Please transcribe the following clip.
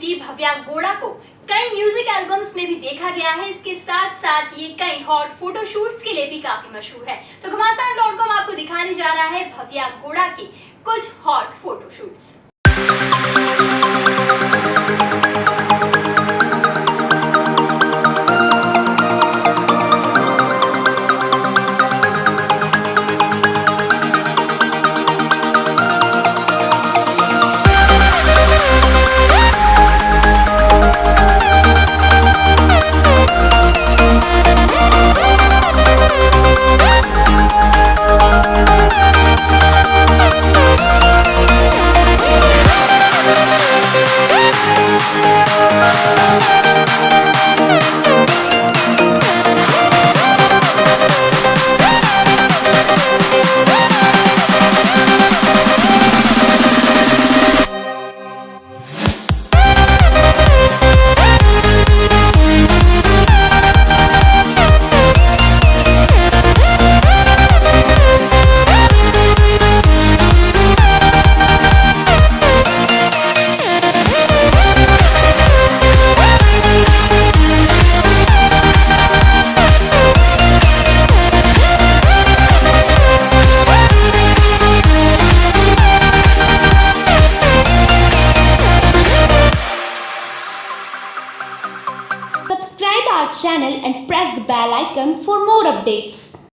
चुकी भव्या गोड़ा को। कई म्यूज़िक एल्बम्स में भी देखा गया है। इसके साथ साथ ये कई हॉट फोटोशूट्स के लिए भी काफ़ी मशहूर है। तो घमासान आपको दिखाने जा रहा है भव्या गोड़ा के कुछ hot photoshoots our channel and press the bell icon for more updates.